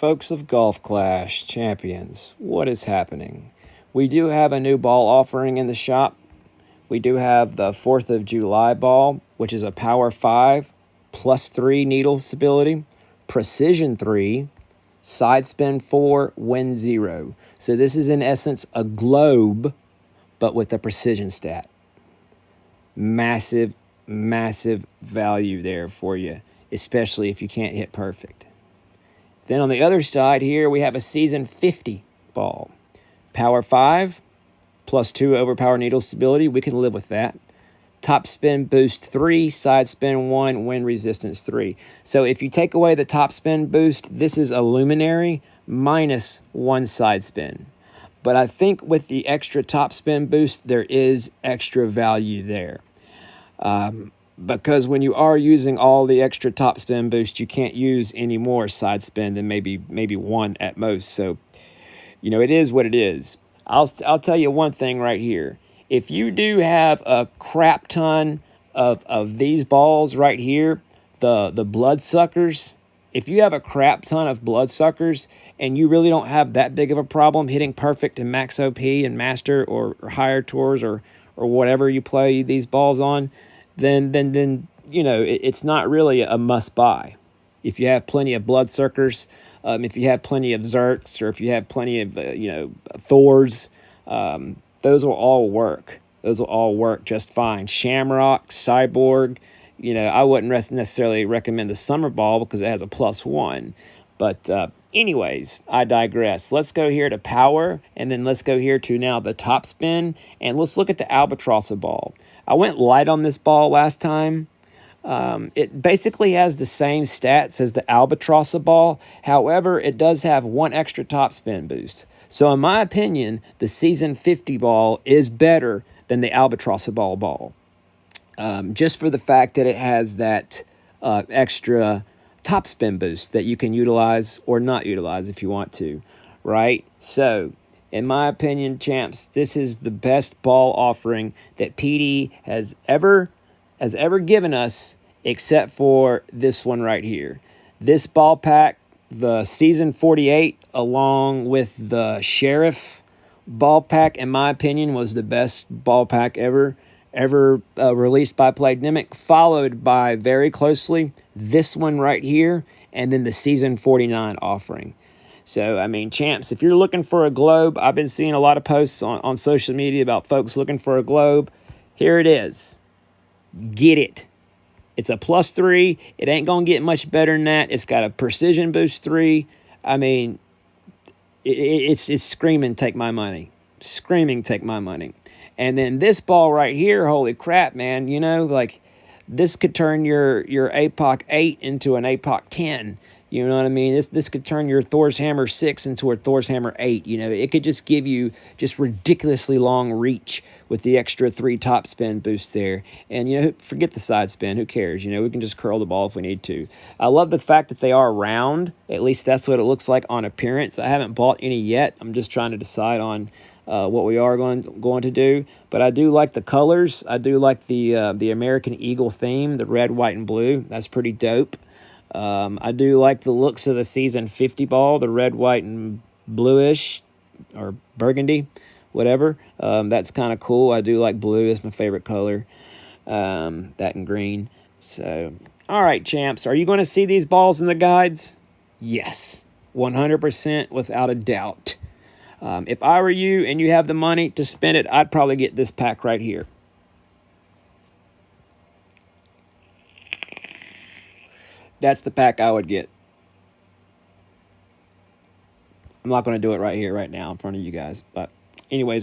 Folks of Golf Clash Champions, what is happening? We do have a new ball offering in the shop. We do have the 4th of July ball, which is a power 5 plus 3 needle stability, precision 3, side spin 4, wind 0. So this is in essence a globe, but with a precision stat. Massive, massive value there for you, especially if you can't hit perfect. Then on the other side here, we have a season 50 ball. Power 5, plus 2 over power needle stability. We can live with that. Top spin boost 3, side spin 1, wind resistance 3. So if you take away the top spin boost, this is a luminary minus 1 side spin. But I think with the extra top spin boost, there is extra value there. Um, because when you are using all the extra top spin boost, you can't use any more side spin than maybe maybe one at most. So, you know, it is what it is. I'll, I'll tell you one thing right here. If you do have a crap ton of, of these balls right here, the, the blood suckers, if you have a crap ton of blood suckers and you really don't have that big of a problem hitting perfect in max op and master or, or higher tours or or whatever you play these balls on then then then you know it, it's not really a must buy. If you have plenty of bloodsuckers, um, if you have plenty of Zerks, or if you have plenty of uh, you know Thors, um, those will all work. Those will all work just fine. Shamrock, Cyborg, you know, I wouldn't necessarily recommend the Summer Ball because it has a plus one. But uh, anyways, I digress. Let's go here to Power, and then let's go here to now the top spin, and let's look at the Albatross ball. I went light on this ball last time. Um, it basically has the same stats as the Albatross ball. However, it does have one extra top spin boost. So in my opinion, the Season 50 ball is better than the Albatross ball ball. Um, just for the fact that it has that uh, extra top spin boost that you can utilize or not utilize if you want to, right? So in my opinion, champs, this is the best ball offering that PD has ever has ever given us, except for this one right here. This ball pack, the Season 48, along with the Sheriff ball pack, in my opinion, was the best ball pack ever ever uh, released by Playdemic, followed by very closely this one right here, and then the Season 49 offering. So, I mean, champs, if you're looking for a globe, I've been seeing a lot of posts on, on social media about folks looking for a globe. Here it is. Get it. It's a plus three. It ain't going to get much better than that. It's got a precision boost three. I mean, it, it's, it's screaming, take my money. Screaming, take my money. And then this ball right here, holy crap, man, you know, like this could turn your, your APOC 8 into an APOC 10. You know what I mean? This this could turn your Thor's Hammer 6 into a Thor's Hammer 8. You know, it could just give you just ridiculously long reach with the extra three top spin boost there. And, you know, forget the side spin. Who cares? You know, we can just curl the ball if we need to. I love the fact that they are round. At least that's what it looks like on appearance. I haven't bought any yet. I'm just trying to decide on uh, what we are going going to do. But I do like the colors. I do like the uh, the American Eagle theme, the red, white, and blue. That's pretty dope. Um, I do like the looks of the season 50 ball, the red, white, and bluish or burgundy, whatever. Um, that's kind of cool. I do like blue. It's my favorite color. Um, that and green. So, all right, champs. Are you going to see these balls in the guides? Yes, 100% without a doubt. Um, if I were you and you have the money to spend it, I'd probably get this pack right here. That's the pack I would get. I'm not going to do it right here, right now, in front of you guys. But anyways,